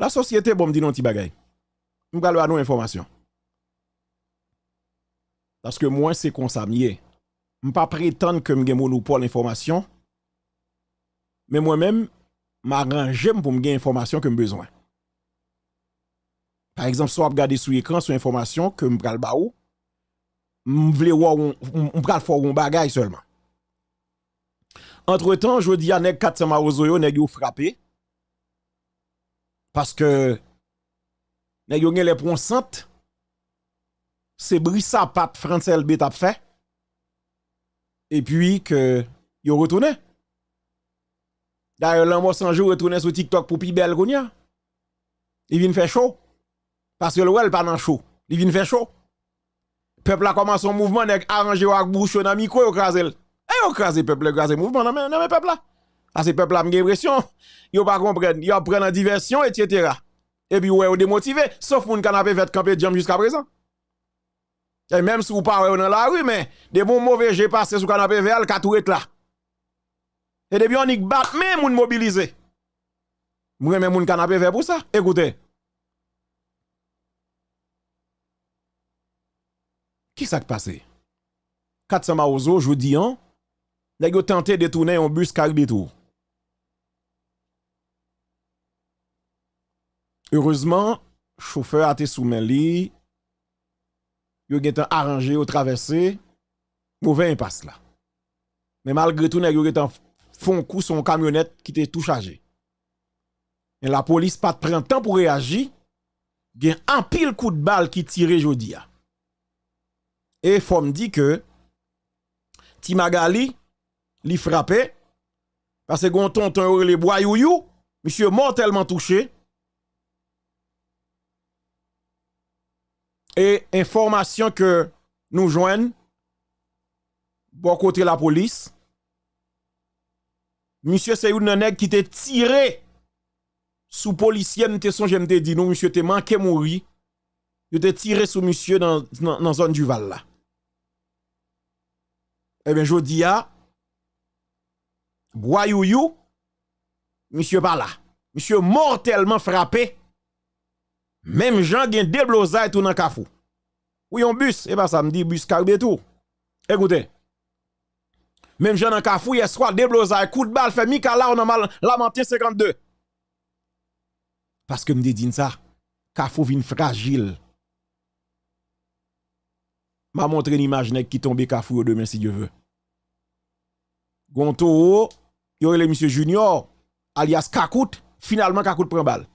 La sosyete bon mdi non ti bagay. M galo anou informasyon. Paske mwen se konsamye. M pa prétendre que m gen monopole information. Mais moi-même, m'arrange pour me gagner information que me besoin. Par exemple, soit regarder sur écran sur information que me pral baou, m'vle voir on pral faire un bagage seulement. Entre-temps, je dis à nèg 400 maozoyo nèg yo frappé. Parce que nèg yo les pronsantes c'est Brissa Pape Francel B t'a fait et puis que yo retourné. D'ailleurs, l'homme sans jour retourné sur TikTok pour pi belle Il vient faire chaud. Parce que le wel pas dans chaud. Il vient faire chaud. Peuple a commencé un mouvement nèg arrangé avec bouche dans micro yo krasel. Et yo krasé peuple krasé mouvement dans mais peuple là. Ah c'est peuple a une impression, yo pas comprendre, yo prend en diversion etc. Et puis ouais, yo démotivé, sauf moun canapé fait camper jam jusqu'à présent. Et même si vous parlez dans la rue, mais des bons mauvais j'ai passé sous canapé vert, ka tout là. Et depuis on y bat même moun mobilisé. Moi même moun canapé vert pour ça. Écoutez. Qui s'est passé? 400 maozo, je dis, hein, ont tenté de tourner un bus tout. Heureusement, chauffeur a été soumis li, yo ont arrangé au traversé, mauvais impasse là. Mais malgré tout, yo ont font coup son camionnette qui était tout chargé. Et la police pas de temps pour réagir, gen un pile coup de balle qui tire jodia. Et faut me dire que Timagali li frappé parce que gon les boyouyou, monsieur mortellement touché. Et information que nous joignent bon côté la police. Monsieur c'est une qui t'a tiré sous policier, m'te songe m'te dit non monsieur te manqué mourir. T'a tiré sous monsieur dans dans zone du Val là. Eh bien, je dis à Boyouyou, monsieur pas là. Monsieur mortellement frappé. Même Jean gen déblosé tout dans kafou. Oui, un bus, et eh pas ben, ça me dit bus carbe tout. Écoutez. Même Jean dans kafou, il soit déblosé, coup de balle fait Mika là on a mal lamenté 52. Parce que me dit ça, kafou vin fragile. M'a montré une image qui tombe kafou demain si Dieu veut. Gonto, yo le monsieur Junior, alias Kakout, finalement Kakout prend balle.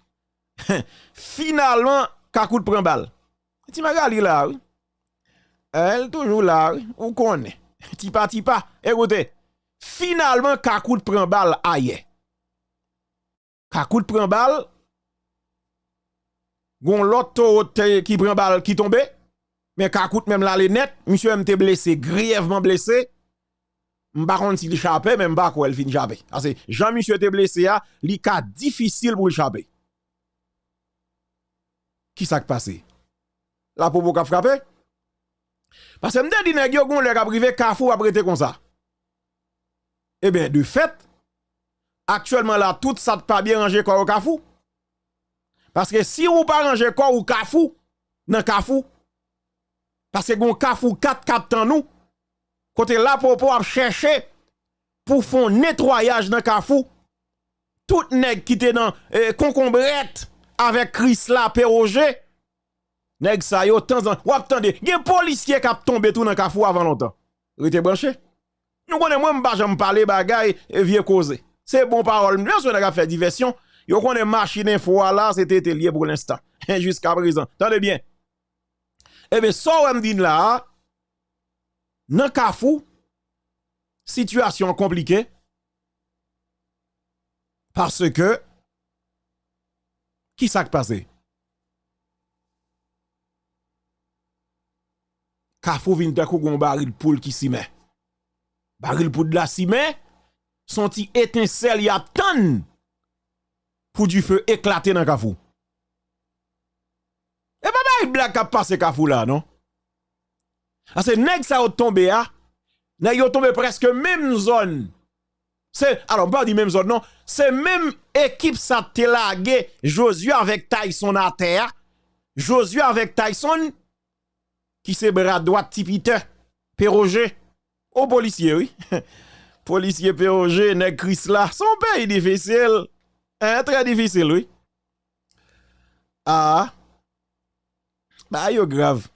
Finalement, Kakout prend balle. Ti magali là, oui. Elle toujours là, oui. On connaît. Tipa tipa. Écoutez, finalement Kakout prend balle aïe. Kakout prend balle. Gon l'autre qui prend balle qui tombe. Mais Kakout même là les net, monsieur MT blessé, grièvement blessé. M'pa contre s'il échappé, même pas quoi elle fin échapper. Parce que Jean-Michel était blessé a, li ka difficile pour échapper. Qui s'est passé? La popo ka frappé? Parce que m'te dit nèg yo gon ka privé Carrefour a prêté comme ça. Eh bien, de fait, actuellement là, tout ça pas bien rangé quoi au Carrefour. Parce que si ou pas rangé quoi au Carrefour, dans Carrefour, parce que gon Carrefour 4 4 nous, Côté là pour pouvoir chercher pour faire nettoyage dans Kafou. Tout nèg qui était dans eh, avec Chris la Roger. Nèg ça yo temps en ou attendez, gen policier a tombé tout dans Kafou avant longtemps. Rete branché? Nous connaissons moi m'pa jamais parler bagay et vieux causer. C'est bon parole. Bien sûr, on a fait diversion. Yo connaît machine info là, c'était lié pour l'instant. Jusqu'à présent. Attendez bien. Eh bien, ça, on dit là, Nan Kafou, situation compliquée. Parce que, Ki sak pase? Kafou vin takou gon baril poul ki si men. Baril poul la si men, son ti etinsel yap tan pou di fe eklate nan kafou. E pa ba e yi blak kap pase kafou la, non? Ase neg sa yo tombe ya, neg yo tombe preske mem zon C'est, alors, pas dit même zone, non. C'est même équipe ça te Josué avec Tyson à terre. Josué avec Tyson, qui se bras droit tipite, Péroger. Au policier, oui. policier Péroger, nèg Chris là. Son pays difficile. Hein, très difficile, oui. Ah. Bah, yo grave.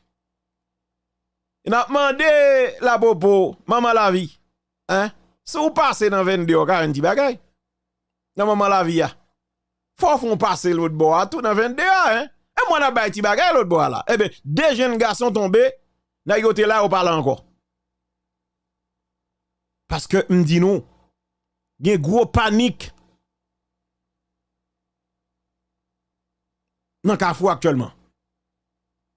Il a demandé la bobo, maman la vie. Hein? Si vous passez dans 22 ou 40 bagay. Dans maman la vie, faut qu'on passe l'autre bois tout dans 22 hein? Et moi, n'a pas ti bagay l'autre bois là. Eh bien, deux jeunes garçons tombés, n'a yoté là, on parle encore. Parce que, m'di il y a gros panique dans Kafou actuellement.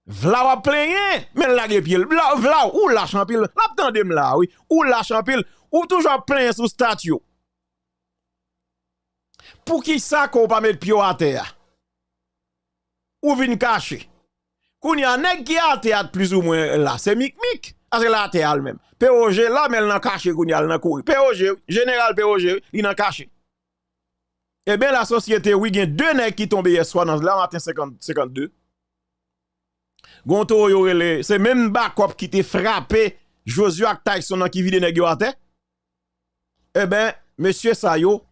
Vla wa plenye, men la gepil. Vla, vla, ou la champil. La ptandem la, oui. Ou la champil. Ou toujours plenye sous statue. Pour qui ça qu'on pas mettre pied à terre? Ou vin caché? Koun y a nèg qui a terre plus ou moins là, c'est mic mic. Parce que la terre même. POG là, mais elle n'a caché koun y a nan courir. POG, général POG, il n'a caché. Eh bien, la société, oui, a deux nègres qui tombent hier soir dans la matin 50, 52. Gonto c'est même backup qui te frappé Josué Tyson qui vide nèg yo à terre. Eh ben, monsieur Sayo,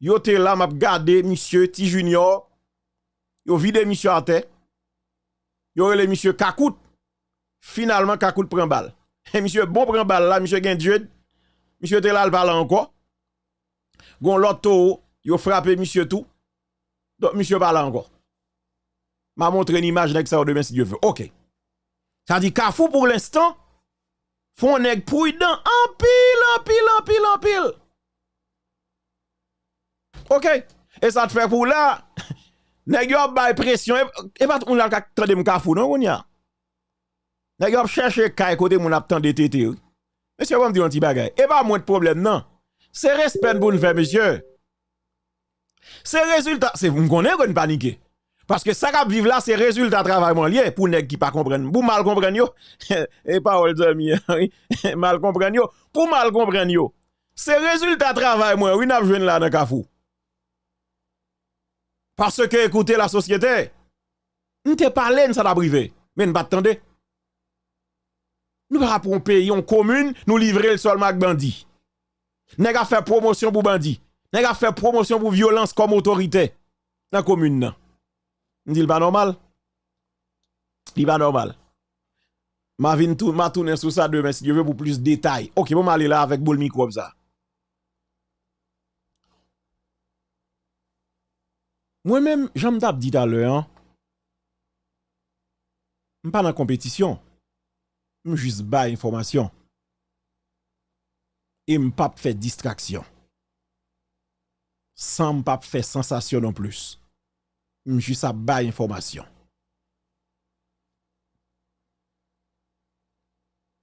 yo te là m'a gardé monsieur T Junior. Yo vide monsieur à. Yo le monsieur Kakout. Finalement Kakout prend balle. Et monsieur bon prend balle là, monsieur gen Dieu. Monsieur te là le encore. Gon yo frappé monsieur tout. Donc monsieur parle encore m'a montré une image avec ça demain si Dieu veut. OK. Ça dit Kafou pour l'instant font nèg prudent en pile en pile en pile en pile. OK. Et ça te fait pour là? Nèg yo bay pression et pas on la tande m Kafou non on y a. Nèg yo chercher kay côté mon ap tande tété. Monsieur va me dire un petit bagay. Et pas moins de problème non? C'est respect pour nous faire monsieur. C'est résultat, c'est vous me connaissez qu'on paniquer. Parce que ça qui vivre là, c'est résultat de travail pour nèg qui pas comprendre. Pour mal comprendre yo, et parole de mal comprendre yo, pour mal comprendre yo. C'est résultat de travail moi, oui, n'a joué là dans Kafou. Parce que écoutez la société, nous te parlé ça t'a privé, mais nous pas attendez. Nous pas pour un pays, en commune, nous livrer le sol avec bandit. Nèg fait promotion pour bandit. Nèg a fait promotion pour violence comme autorité dans la commune. Ndi l pa normal. Li pa normal. Ma vin tou, ma tounen sou sa demen si diyo ve pou plus detay. Ok, pou ma li la avèk bol mikrob za. Mwen men, jan m tap di talè an. M pa nan kompetisyon. M jis ba informasyon. E m pap fè distraksyon. San m pap fè sensasyon an plus. Juste à bas information.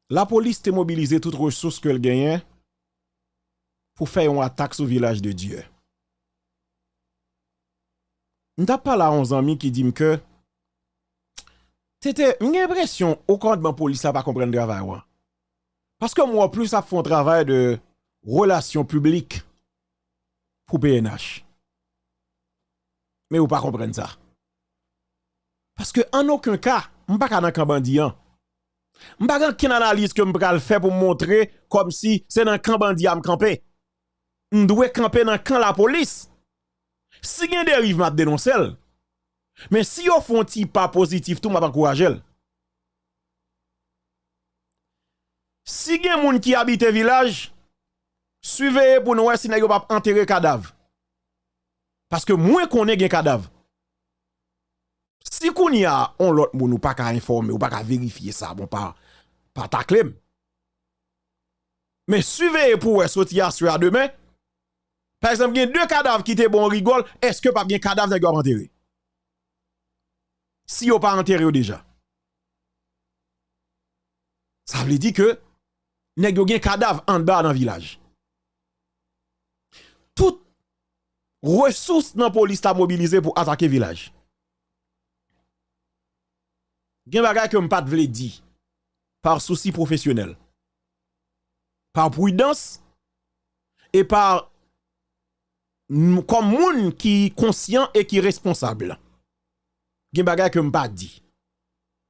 La police te mobilisé toutes ressources qu'elle gagne pour faire une attaque sur le village de Dieu. N'ta pas là 11 amis qui dit que c'était une impression au de police n'a pas comprendre le travail. Parce que moi, plus ça fait un travail de relations publiques pour PNH mais vous pas comprendre ça. Parce que en aucun cas, je pas dans camp bandian. Je pas qu'une analyse que le faire pour montrer comme si c'est dans camp bandian me camper. Camper dans camp la police. Si a dérive, je dénoncer. Mais si vous font pas positif, tout m'a encourager. Si a moun qui habite village, suivez pour nous si vous pas enterrer cadavre. Parce que moins qu'on ait un cadavre. Si qu'on y a on l'autre moun ou pas qu'à informer ou pas qu'à vérifier ça, bon pas pas ta Mais suivez pour sortir à demain? Par exemple, il y a deux cadavres qui étaient bon rigole, est-ce que pas bien cadavre qui enterré? Si vous pas enterré déjà. Ça veut dire que nèg un cadavre en bas dans le village? Tout ressources dans la police mobilisé pour attaquer village. Gen bagay que m'pas vle di par souci professionnel. Par prudence et par comme moun qui conscient et qui responsable. Gen bagay que m'pas dit.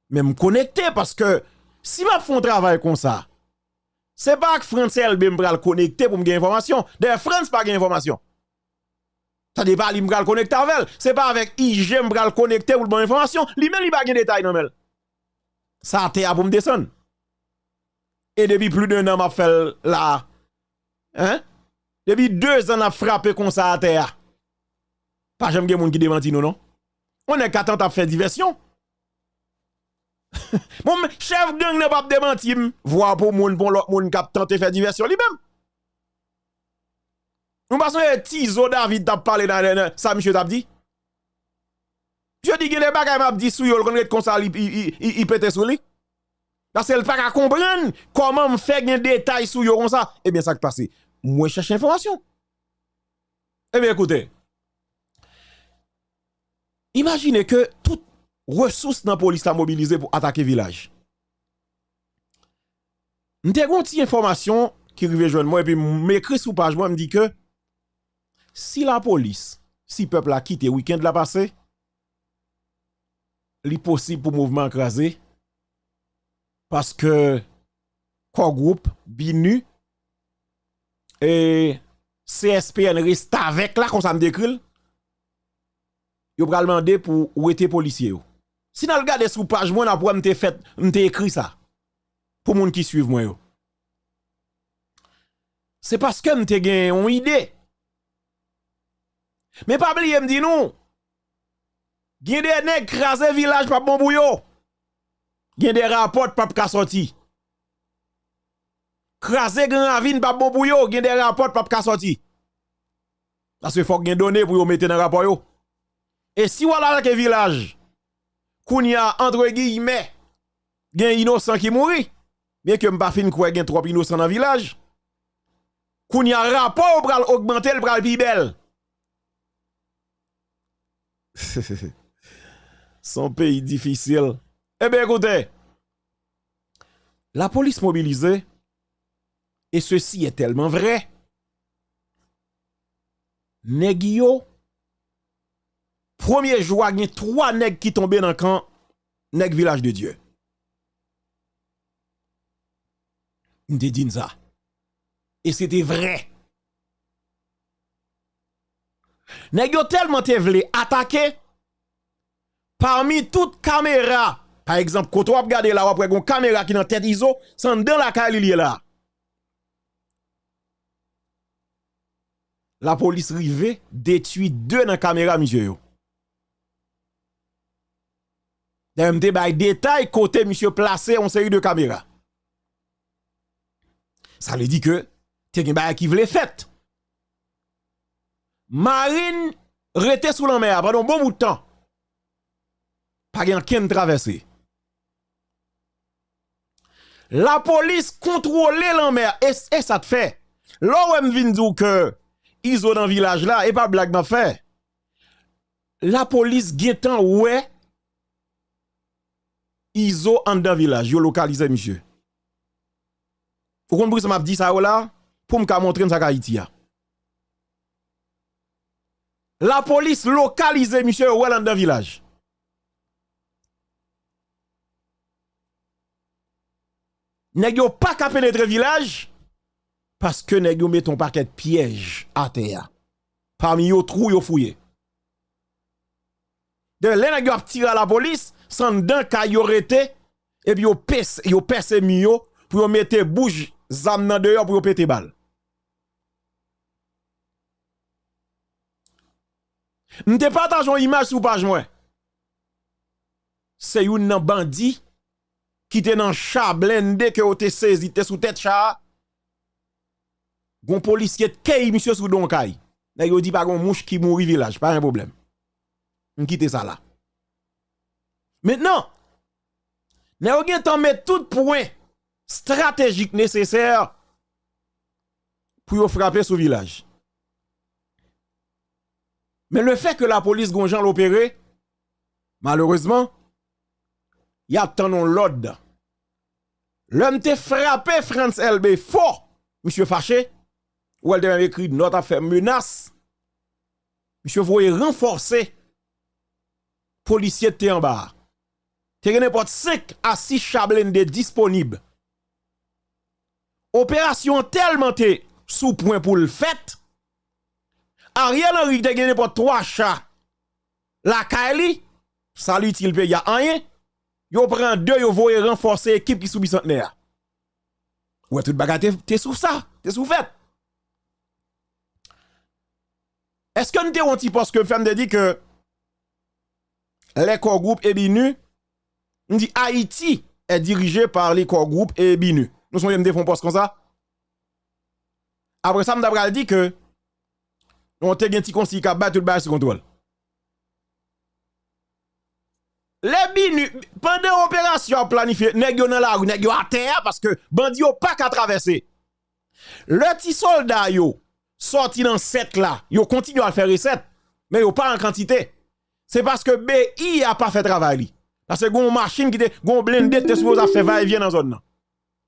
Mais me connecter parce que si m'a font travail comme ça, c'est pas que France LB me connecter pour me information. D'ailleurs France pas information. Ça n'est pas lui me connecter avec c'est pas avec IG me connecter pour bonne information, Li même li pas gain détail non mais. Ça a pour me descendre. Et depuis plus d'un an m'a fait là. Hein? Depuis deux ans a frappé comme ça à terre. Pas jamais quelqu'un qui démentit nous non. On est qu'attend à faire diversion. Mon chef gang n'a pas démenti, voir pour moun pour l'autre moun qui a tenté faire diversion lui-même. Nous passons à Tizo David t'a parlé dans ça, monsieur t'a dit? Je dis que les bagages m'a dit sous yo, le comme ça, il pète sous lui. Parce qu'elle pas comprendre comment me faire des détails sur yo comme ça. Eh bien, ça qui passe moi cherche information. Eh bien, écoutez. Imaginez que toute ressource dans la police la mobilisée pour attaquer village. M'te une information qui arrive joindre moi et puis m'écrit sous page moi me dit que si la police, si le peuple a quitté le week-end la passé, est possible pour mouvement écrasé parce que quoi groupe binu et CSPN reste avec là, comme ça me décrit, yo pral demander pour où était policier Si nous regardons sous page, moi, n'a m'te fait, écrit ça. Pour moun qui suivent moi. C'est parce que m'te gen une idée. Mais pas oublier me dit non. Gen des nèg krasé village pas bon bouyo. Gen des rapports pas ka sorti. Krasé grand ravine pas bon yo, gen des rapports pas ka sorti. Parce que faut gen donné pour mettre dans rapport yo. Et si voilà que village kounya entre guillemets gen innocent qui mouri, bien que m'pa fin quoi gen trop innocent dans village. Kounya rapport pral augmenter le pral pi belle. Son pays difficile. Eh bien écoutez, la police mobilisée et ceci est tellement vrai. Nèg premier jour, il trois nègres qui tombaient dans le camp nèg village de Dieu. Ça. Et c'était vrai. Nèg tellement te vle attaquer parmi toutes caméras. Par exemple, quand on regarde là, on une caméra qui dans tête ISO, c'est dans la caille là. la police rive détruit deux dans la caméra, monsieur. D'ailleurs, bay détail côté monsieur placé en série de caméras. Ça veut dire que t'es un qui voulait fait. Marine rete sous la mer pendant bon bout de temps. Pas qu'un traversé. La police contrôle la mer et, et ça te fait. Là où vient dire que iso dans village là et pas blague m'a fait. La police guettant ouais iso en dans village, yo localisé monsieur. Vous comprenez ça m'a dit ça là? Pour me montrer ça Haïti La police localisé monsieur ouais dans village. Nèg pas qu'à pénétrer village parce que nèg met ton paquet de piège à terre. Parmi yo trou yo fouillé. De là nèg yo tiré à la police sans d'un ka yo rete et puis yo pèse yo pèse mio pour yo mettre bouche zam nan dehors pour yo péter balle. M'te partage une image sur page moi. C'est une bandit qui était dans chat blindé que te saisi te sous tête chat gon policier kay monsieur sous don kay. Yo dit pas gon mouche qui mouri village, pas un problème. On quitte ça là. Maintenant, nèg gen temps mettre tout point stratégique nécessaire pour frapper ce village. Mais le fait que la police gonjan l'opéré, malheureusement, y a tant non l'ordre. L'homme te frappé France LB fort, monsieur fâché, ou elle même écrit note à faire menace. Monsieur voyez renforcer policier te en bas. Te n'importe 5 à 6 chablende disponibles. Opération tellement te sous point pour le fait Ariel Henry te gagné pour 3 chats. La Kaili, salut il paye a rien. Yo prend deux yo voye renforcer équipe qui subit centenaire. Ouais tout bagarre t'es sous ça, t'es sous fait. Est-ce que nous te petit parce que femme dit que les corps groupe et binu, dit Haïti est dirigé par les corps groupe et binu. Nous sommes des fonds poste comme ça. Après ça, m'dabral dit que on te gen ti konsi ka battre le sous contrôle. Les binu, pendant l'opération planifiée, nèg yo dans la rue, nèg yo à terre parce que bandi yo pas qu'à traverser. Le petit soldat yo sorti dans cette là, yo continue à faire recette, mais yo pas en quantité. C'est parce que BI a pas fait travail Parce que gon machine qui te gon blindé te supposé faire va et vient dans zone là.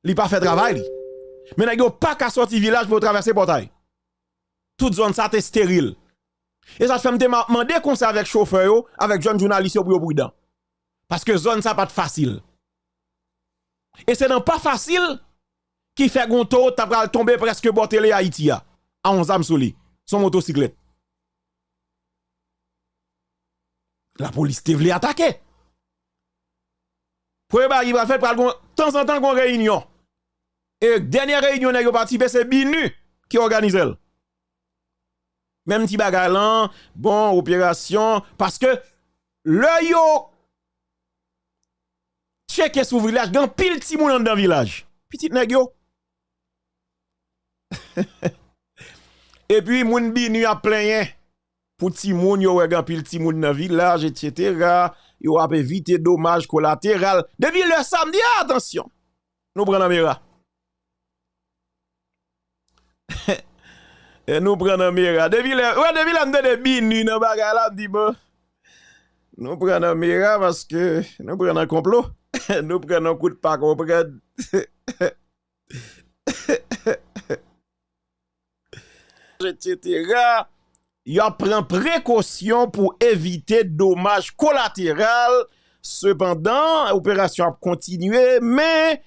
Li pas fait travail Mais n'a yo pas qu'à sortir village pour traverser portail. Toute zone ça te stérile. Et ça fait me demander comme ça avec chauffeur yo, avec jeune journaliste pour prudent. Parce que zone ça pas facile. Et c'est non pas facile qui fait gon taux t'a tomber presque botelé Haïti. À 11 âmes sous son motocyclette. La police te voulu attaquer. Pour il va faire de temps en temps une réunion. Et dernière réunion n'a participé c'est Binu qui organise elle. Même petit bagalan, bon opération parce que le yo checker sous village, gan pile ti moun dans village. Petit nèg yo. Et puis moun Binu a plein pour ti moun yo wè pile ti moun dans village etc. Yo a éviter dommages collatéraux. Depuis le samedi, attention. Nous prenons la E nou pren nan mira. Depi le, wè depi la mde de binu nan bagay la mdi bon. Nou pren nan mira maske nou pren nan komplo. nou pren nan kout pak ou pren. Etc. Yo pren prekosyon pou evite domaj kolateral. Sependan, operasyon ap kontinue, men,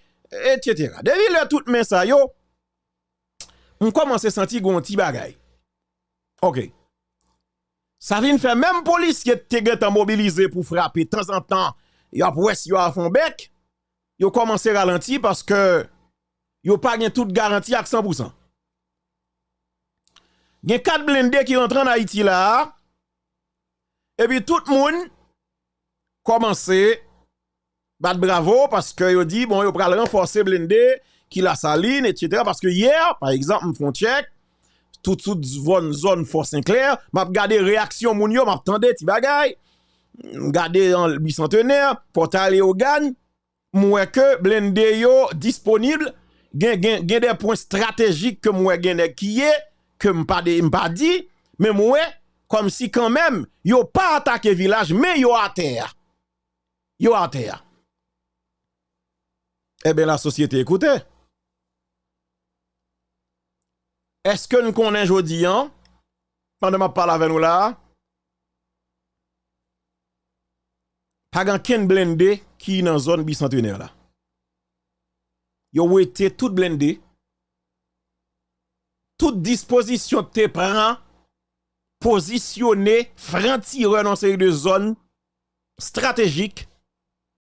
etc. Depi le tout men sa yo. On commence à sentir un petit bagay. OK. Ça vient faire même police qui est mobilisé pour frapper de temps en temps. Y a pour yo a fond bec. Yo commencé à ralentir parce que yo pas toute garantie à 100%. Il y a 4 blindés qui rentrent en Haïti là. Et puis tout le monde commence battre bravo parce que yo dit bon yo pral renforcer blindé qui la saline etc. parce que hier par exemple me check tout toute zone zone Fort Saint-Clair m'a regardé réaction moun yo m'a attendé ti bagay le bicentenaire portal au gan moi que blindé yo disponible gen gen gen des points stratégiques que moi gen qui est que m'pa pas dit mais moi comme si quand même yo pas attaqué village mais yo à terre yo à terre eh bien la société écoutez Eske nou konen jodi an? Pandan ma pala ven ou la. Pagan ken blende ki nan zon bicentenaire la. Yo wete tout blende. Tout disposition te pran. Posisyonne franti renon seri de zon strategik